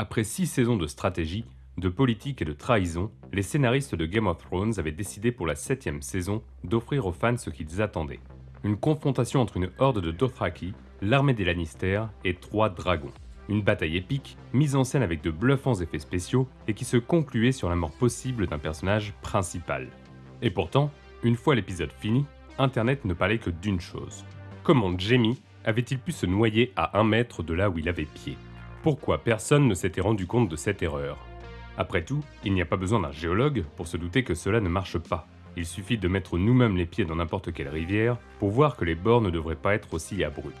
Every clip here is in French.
Après six saisons de stratégie, de politique et de trahison, les scénaristes de Game of Thrones avaient décidé pour la septième saison d'offrir aux fans ce qu'ils attendaient. Une confrontation entre une horde de Dothraki, l'armée des Lannister et trois dragons. Une bataille épique, mise en scène avec de bluffants effets spéciaux et qui se concluait sur la mort possible d'un personnage principal. Et pourtant, une fois l'épisode fini, Internet ne parlait que d'une chose. Comment Jamie avait-il pu se noyer à un mètre de là où il avait pied? Pourquoi personne ne s'était rendu compte de cette erreur Après tout, il n'y a pas besoin d'un géologue pour se douter que cela ne marche pas. Il suffit de mettre nous-mêmes les pieds dans n'importe quelle rivière pour voir que les bords ne devraient pas être aussi abrupts.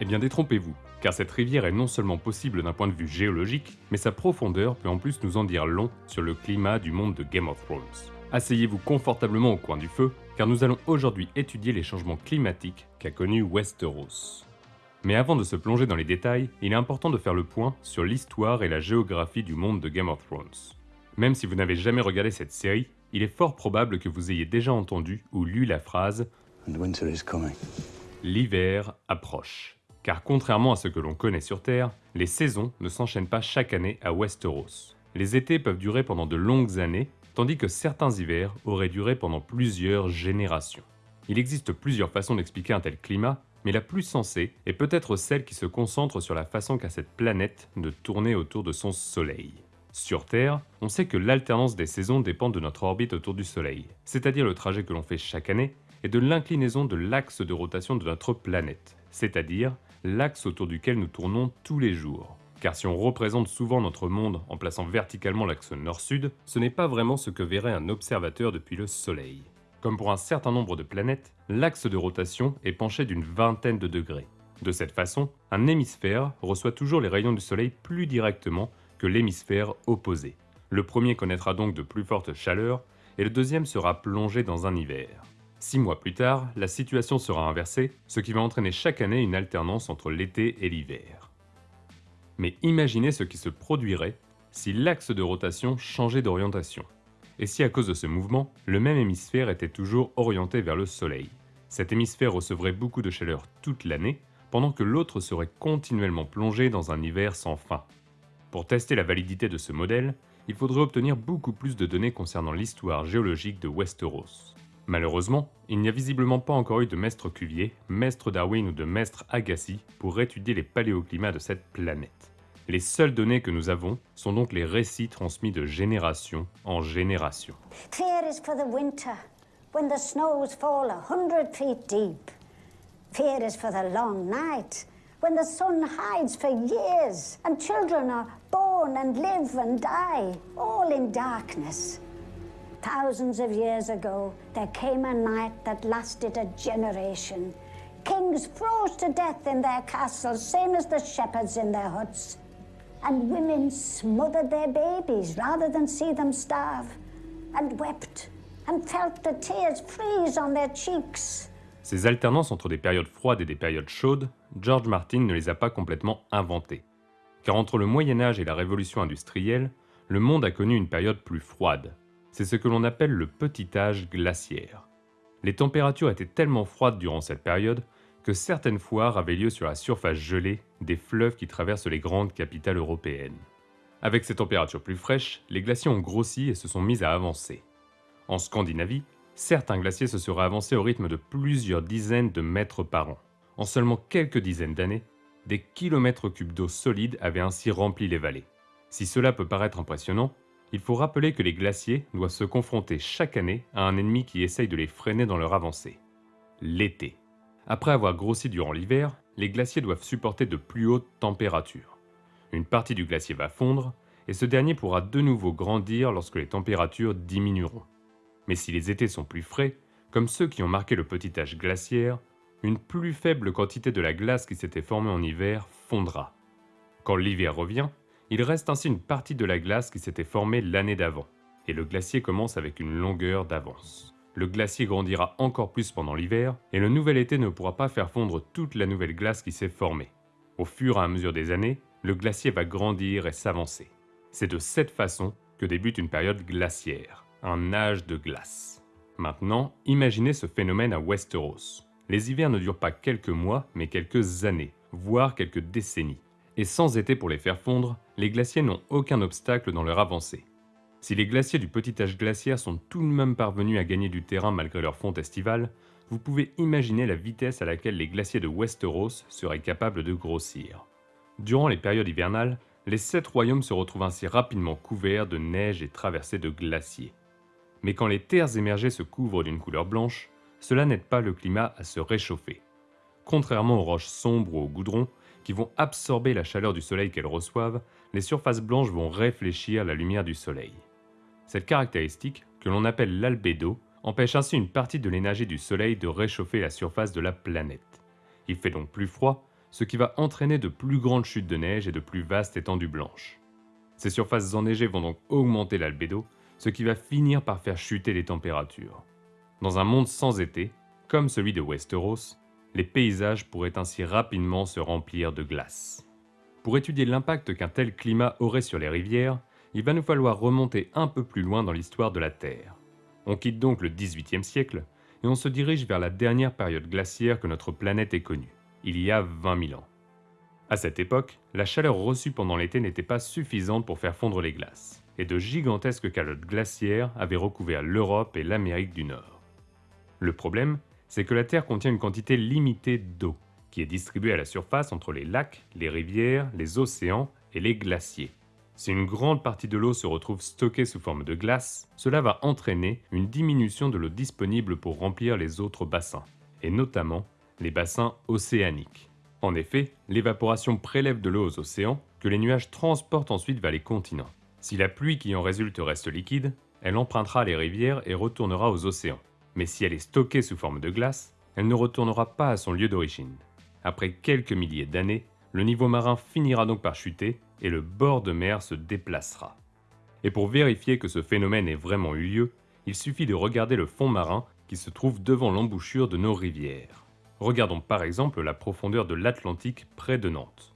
Eh bien détrompez-vous, car cette rivière est non seulement possible d'un point de vue géologique, mais sa profondeur peut en plus nous en dire long sur le climat du monde de Game of Thrones. Asseyez-vous confortablement au coin du feu, car nous allons aujourd'hui étudier les changements climatiques qu'a connus Westeros. Mais avant de se plonger dans les détails, il est important de faire le point sur l'histoire et la géographie du monde de Game of Thrones. Même si vous n'avez jamais regardé cette série, il est fort probable que vous ayez déjà entendu ou lu la phrase L'hiver approche car contrairement à ce que l'on connaît sur Terre, les saisons ne s'enchaînent pas chaque année à Westeros. Les étés peuvent durer pendant de longues années, tandis que certains hivers auraient duré pendant plusieurs générations. Il existe plusieurs façons d'expliquer un tel climat, mais la plus sensée est peut-être celle qui se concentre sur la façon qu'a cette planète de tourner autour de son Soleil. Sur Terre, on sait que l'alternance des saisons dépend de notre orbite autour du Soleil, c'est-à-dire le trajet que l'on fait chaque année, et de l'inclinaison de l'axe de rotation de notre planète, c'est-à-dire l'axe autour duquel nous tournons tous les jours. Car si on représente souvent notre monde en plaçant verticalement l'axe nord-sud, ce n'est pas vraiment ce que verrait un observateur depuis le Soleil. Comme pour un certain nombre de planètes, l'axe de rotation est penché d'une vingtaine de degrés. De cette façon, un hémisphère reçoit toujours les rayons du Soleil plus directement que l'hémisphère opposé. Le premier connaîtra donc de plus fortes chaleurs, et le deuxième sera plongé dans un hiver. Six mois plus tard, la situation sera inversée, ce qui va entraîner chaque année une alternance entre l'été et l'hiver. Mais imaginez ce qui se produirait si l'axe de rotation changeait d'orientation, et si à cause de ce mouvement, le même hémisphère était toujours orienté vers le Soleil? Cet hémisphère recevrait beaucoup de chaleur toute l'année, pendant que l'autre serait continuellement plongé dans un hiver sans fin. Pour tester la validité de ce modèle, il faudrait obtenir beaucoup plus de données concernant l'histoire géologique de Westeros. Malheureusement, il n'y a visiblement pas encore eu de maître Cuvier, maître Darwin ou de maître Agassi pour étudier les paléoclimats de cette planète. Les seules données que nous avons sont donc les récits transmis de génération en génération. Fear is for the winter, when the snows fall a hundred feet deep. Fear is for the long night, when the sun hides for years, and children are born and live and die, all in darkness. Thousands of years ago, there came a night that lasted a generation. Kings froze to death in their castles, same as the shepherds in their huts. And women smothered their babies rather than see them starve, and wept, and felt the tears freeze on their cheeks. Ces alternances entre des périodes froides et des périodes chaudes, George Martin ne les a pas complètement inventées. Car entre le Moyen Âge et la Révolution industrielle, le monde a connu une période plus froide, c'est ce que l'on appelle le petit âge glaciaire. Les températures étaient tellement froides durant cette période que certaines foires avaient lieu sur la surface gelée des fleuves qui traversent les grandes capitales européennes. Avec ces températures plus fraîches, les glaciers ont grossi et se sont mis à avancer. En Scandinavie, certains glaciers se seraient avancés au rythme de plusieurs dizaines de mètres par an. En seulement quelques dizaines d'années, des kilomètres cubes d'eau solide avaient ainsi rempli les vallées. Si cela peut paraître impressionnant, il faut rappeler que les glaciers doivent se confronter chaque année à un ennemi qui essaye de les freiner dans leur avancée. L'été. Après avoir grossi durant l'hiver, les glaciers doivent supporter de plus hautes températures. Une partie du glacier va fondre, et ce dernier pourra de nouveau grandir lorsque les températures diminueront. Mais si les étés sont plus frais, comme ceux qui ont marqué le petit âge glaciaire, une plus faible quantité de la glace qui s'était formée en hiver fondra. Quand l'hiver revient, il reste ainsi une partie de la glace qui s'était formée l'année d'avant, et le glacier commence avec une longueur d'avance. Le glacier grandira encore plus pendant l'hiver, et le nouvel été ne pourra pas faire fondre toute la nouvelle glace qui s'est formée. Au fur et à mesure des années, le glacier va grandir et s'avancer. C'est de cette façon que débute une période glaciaire, un âge de glace. Maintenant, imaginez ce phénomène à Westeros. Les hivers ne durent pas quelques mois, mais quelques années, voire quelques décennies Et sans été pour les faire fondre, les glaciers n'ont aucun obstacle dans leur avancée. Si les glaciers du petit âge glaciaire sont tout de même parvenus à gagner du terrain malgré leur fonte estivale, vous pouvez imaginer la vitesse à laquelle les glaciers de Westeros seraient capables de grossir. Durant les périodes hivernales, les sept royaumes se retrouvent ainsi rapidement couverts de neige et traversés de glaciers. Mais quand les terres émergées se couvrent d'une couleur blanche, cela n'aide pas le climat à se réchauffer. Contrairement aux roches sombres ou au goudron, qui vont absorber la chaleur du soleil qu'elles reçoivent, les surfaces blanches vont réfléchir la lumière du soleil. Cette caractéristique, que l'on appelle l'albédo, empêche ainsi une partie de l'énergie du soleil de réchauffer la surface de la planète. Il fait donc plus froid, ce qui va entraîner de plus grandes chutes de neige et de plus vastes étendues blanches. Ces surfaces enneigées vont donc augmenter l'albédo, ce qui va finir par faire chuter les températures. Dans un monde sans été, comme celui de Westeros, les paysages pourraient ainsi rapidement se remplir de glace. Pour étudier l'impact qu'un tel climat aurait sur les rivières, il va nous falloir remonter un peu plus loin dans l'histoire de la Terre. On quitte donc le XVIIIe siècle et on se dirige vers la dernière période glaciaire que notre planète ait connue, il y a 20 000 ans. À cette époque, la chaleur reçue pendant l'été n'était pas suffisante pour faire fondre les glaces, et de gigantesques calottes glaciaires avaient recouvert l'Europe et l'Amérique du Nord. Le problème, c'est que la Terre contient une quantité limitée d'eau, qui est distribuée à la surface entre les lacs, les rivières, les océans et les glaciers. Si une grande partie de l'eau se retrouve stockée sous forme de glace, cela va entraîner une diminution de l'eau disponible pour remplir les autres bassins, et notamment les bassins océaniques. En effet, l'évaporation prélève de l'eau aux océans que les nuages transportent ensuite vers les continents. Si la pluie qui en résulte reste liquide, elle empruntera les rivières et retournera aux océans. Mais si elle est stockée sous forme de glace, elle ne retournera pas à son lieu d'origine. Après quelques milliers d'années, le niveau marin finira donc par chuter et le bord de mer se déplacera. Et pour vérifier que ce phénomène ait vraiment eu lieu, il suffit de regarder le fond marin qui se trouve devant l'embouchure de nos rivières. Regardons par exemple la profondeur de l'Atlantique près de Nantes.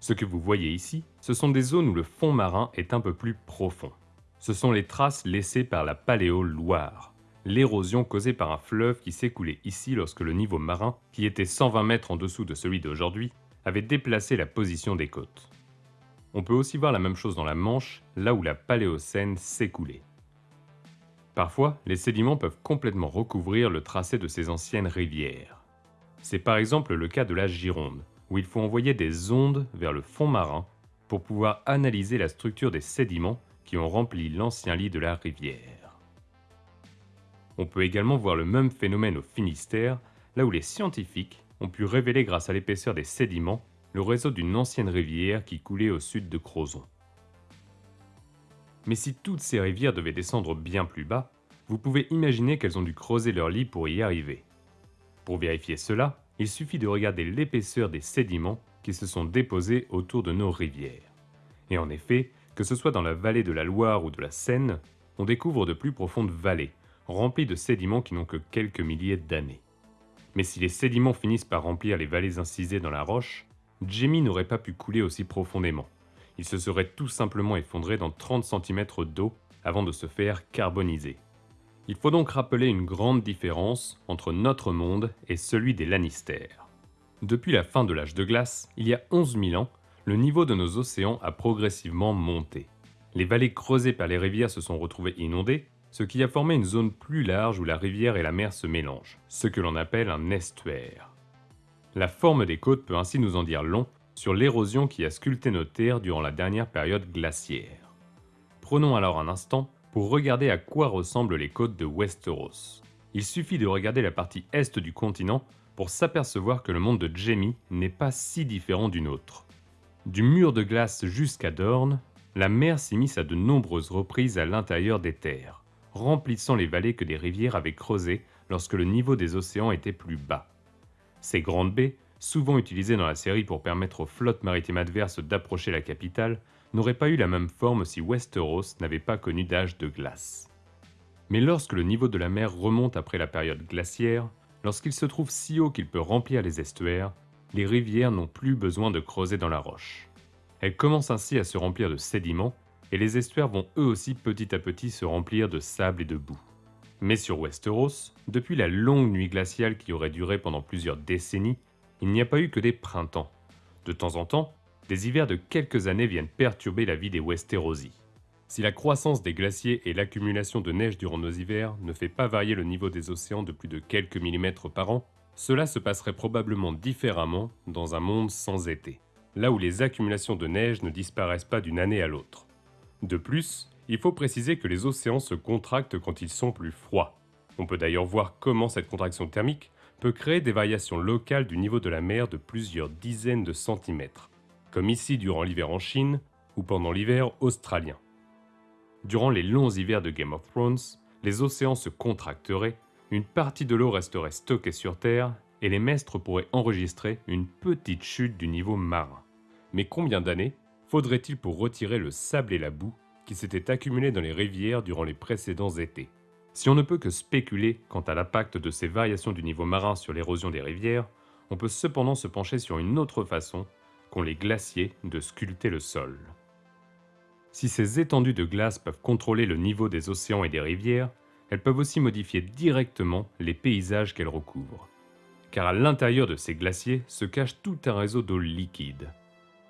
Ce que vous voyez ici, ce sont des zones où le fond marin est un peu plus profond. Ce sont les traces laissées par la Paléo-Loire, l'érosion causée par un fleuve qui s'écoulait ici lorsque le niveau marin, qui était 120 mètres en dessous de celui d'aujourd'hui, avait déplacé la position des côtes. On peut aussi voir la même chose dans la Manche, là où la Paléocène s'écoulait. Parfois, les sédiments peuvent complètement recouvrir le tracé de ces anciennes rivières. C'est par exemple le cas de la Gironde, où il faut envoyer des ondes vers le fond marin pour pouvoir analyser la structure des sédiments qui ont rempli l'ancien lit de la rivière. On peut également voir le même phénomène au Finistère, là où les scientifiques ont pu révéler grâce à l'épaisseur des sédiments le réseau d'une ancienne rivière qui coulait au sud de Crozon. Mais si toutes ces rivières devaient descendre bien plus bas, vous pouvez imaginer qu'elles ont dû creuser leur lit pour y arriver. Pour vérifier cela, il suffit de regarder l'épaisseur des sédiments qui se sont déposés autour de nos rivières. Et en effet, que ce soit dans la vallée de la Loire ou de la Seine, on découvre de plus profondes vallées, remplies de sédiments qui n'ont que quelques milliers d'années. Mais si les sédiments finissent par remplir les vallées incisées dans la roche, Jamie n'aurait pas pu couler aussi profondément. Il se serait tout simplement effondré dans 30 cm d'eau avant de se faire carboniser. Il faut donc rappeler une grande différence entre notre monde et celui des Lannister. Depuis la fin de l'âge de glace, il y a 11 000 ans, le niveau de nos océans a progressivement monté. Les vallées creusées par les rivières se sont retrouvées inondées, ce qui a formé une zone plus large où la rivière et la mer se mélangent, ce que l'on appelle un estuaire. La forme des côtes peut ainsi nous en dire long sur l'érosion qui a sculpté nos terres durant la dernière période glaciaire. Prenons alors un instant pour regarder à quoi ressemblent les côtes de Westeros. Il suffit de regarder la partie est du continent pour s'apercevoir que le monde de Jaime n'est pas si différent du nôtre. Du mur de glace jusqu'à Dorne, la mer s'immisce à de nombreuses reprises à l'intérieur des terres, remplissant les vallées que des rivières avaient creusées lorsque le niveau des océans était plus bas. Ces grandes baies, souvent utilisées dans la série pour permettre aux flottes maritimes adverses d'approcher la capitale, n'auraient pas eu la même forme si Westeros n'avait pas connu d'âge de glace. Mais lorsque le niveau de la mer remonte après la période glaciaire, lorsqu'il se trouve si haut qu'il peut remplir les estuaires, les rivières n'ont plus besoin de creuser dans la roche. Elles commencent ainsi à se remplir de sédiments, et les estuaires vont eux aussi petit à petit se remplir de sable et de boue. Mais sur Westeros, depuis la longue nuit glaciale qui aurait duré pendant plusieurs décennies, il n'y a pas eu que des printemps. De temps en temps, des hivers de quelques années viennent perturber la vie des Westerosi. Si la croissance des glaciers et l'accumulation de neige durant nos hivers ne fait pas varier le niveau des océans de plus de quelques millimètres par an, cela se passerait probablement différemment dans un monde sans été, là où les accumulations de neige ne disparaissent pas d'une année à l'autre. De plus, il faut préciser que les océans se contractent quand ils sont plus froids. On peut d'ailleurs voir comment cette contraction thermique peut créer des variations locales du niveau de la mer de plusieurs dizaines de centimètres, comme ici durant l'hiver en Chine ou pendant l'hiver australien. Durant les longs hivers de Game of Thrones, les océans se contracteraient, une partie de l'eau resterait stockée sur Terre et les maîtres pourraient enregistrer une petite chute du niveau marin. Mais combien d'années faudrait-il pour retirer le sable et la boue qui s'étaient accumulés dans les rivières durant les précédents étés? Si on ne peut que spéculer quant à l'impact de ces variations du niveau marin sur l'érosion des rivières, on peut cependant se pencher sur une autre façon qu'ont les glaciers de sculpter le sol. Si ces étendues de glace peuvent contrôler le niveau des océans et des rivières, elles peuvent aussi modifier directement les paysages qu'elles recouvrent. Car à l'intérieur de ces glaciers se cache tout un réseau d'eau liquide.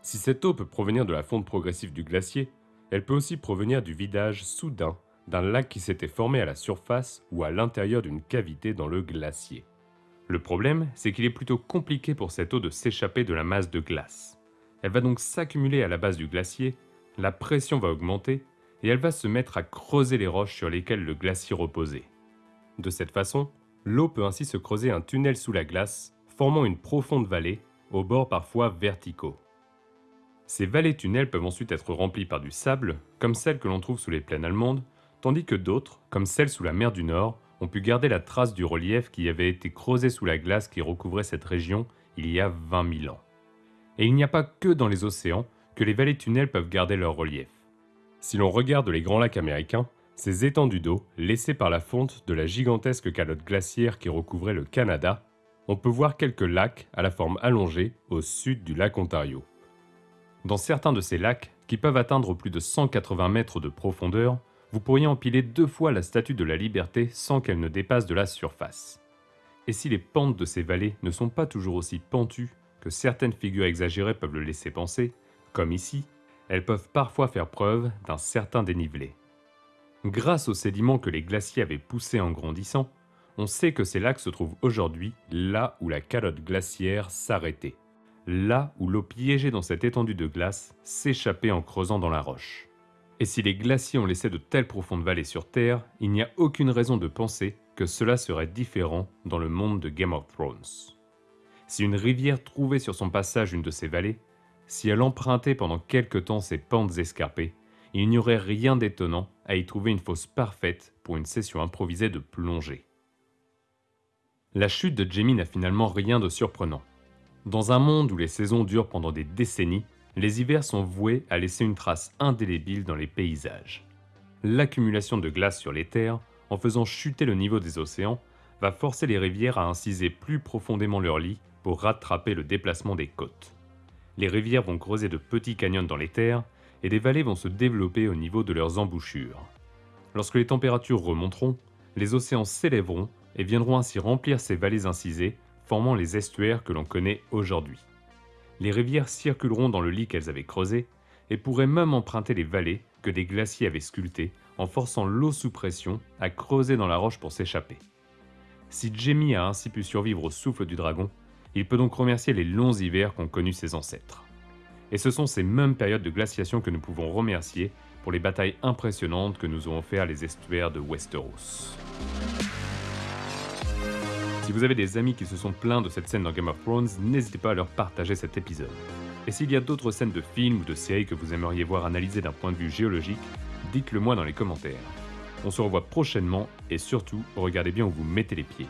Si cette eau peut provenir de la fonte progressive du glacier, elle peut aussi provenir du vidage soudain d'un lac qui s'était formé à la surface ou à l'intérieur d'une cavité dans le glacier. Le problème, c'est qu'il est plutôt compliqué pour cette eau de s'échapper de la masse de glace. Elle va donc s'accumuler à la base du glacier la pression va augmenter et elle va se mettre à creuser les roches sur lesquelles le glacier reposait. De cette façon, l'eau peut ainsi se creuser un tunnel sous la glace, formant une profonde vallée, aux bords parfois verticaux. Ces vallées-tunnels peuvent ensuite être remplies par du sable, comme celles que l'on trouve sous les plaines allemandes, tandis que d'autres, comme celles sous la mer du Nord, ont pu garder la trace du relief qui avait été creusé sous la glace qui recouvrait cette région il y a 20 000 ans. Et il n'y a pas que dans les océans que les vallées tunnels peuvent garder leur relief. Si l'on regarde les grands lacs américains, ces étendues d'eau, laissées par la fonte de la gigantesque calotte glaciaire qui recouvrait le Canada, on peut voir quelques lacs à la forme allongée au sud du lac Ontario. Dans certains de ces lacs, qui peuvent atteindre plus de 180 mètres de profondeur, vous pourriez empiler deux fois la statue de la liberté sans qu'elle ne dépasse de la surface. Et si les pentes de ces vallées ne sont pas toujours aussi pentues que certaines figures exagérées peuvent le laisser penser, comme ici, elles peuvent parfois faire preuve d'un certain dénivelé. Grâce aux sédiments que les glaciers avaient poussés en grandissant, on sait que ces lacs se trouvent aujourd'hui là où la calotte glaciaire s'arrêtait, là où l'eau piégée dans cette étendue de glace s'échappait en creusant dans la roche. Et si les glaciers ont laissé de telles profondes vallées sur Terre, il n'y a aucune raison de penser que cela serait différent dans le monde de Game of Thrones. Si une rivière trouvait sur son passage une de ces vallées, si elle empruntait pendant quelque temps ces pentes escarpées, il n'y aurait rien d'étonnant à y trouver une fosse parfaite pour une session improvisée de plongée. La chute de Jamie n'a finalement rien de surprenant. Dans un monde où les saisons durent pendant des décennies, les hivers sont voués à laisser une trace indélébile dans les paysages. L'accumulation de glace sur les terres, en faisant chuter le niveau des océans, va forcer les rivières à inciser plus profondément leur lit pour rattraper le déplacement des côtes les rivières vont creuser de petits canyons dans les terres et des vallées vont se développer au niveau de leurs embouchures. Lorsque les températures remonteront, les océans s'élèveront et viendront ainsi remplir ces vallées incisées, formant les estuaires que l'on connaît aujourd'hui. Les rivières circuleront dans le lit qu'elles avaient creusé et pourraient même emprunter les vallées que des glaciers avaient sculptées en forçant l'eau sous pression à creuser dans la roche pour s'échapper. Si Jamie a ainsi pu survivre au souffle du dragon, il peut donc remercier les longs hivers qu'ont connus ses ancêtres. Et ce sont ces mêmes périodes de glaciation que nous pouvons remercier pour les batailles impressionnantes que nous ont offert les estuaires de Westeros. Si vous avez des amis qui se sont plaints de cette scène dans Game of Thrones, n'hésitez pas à leur partager cet épisode. Et s'il y a d'autres scènes de films ou de séries que vous aimeriez voir analysées d'un point de vue géologique, dites-le moi dans les commentaires. On se revoit prochainement et surtout, regardez bien où vous mettez les pieds.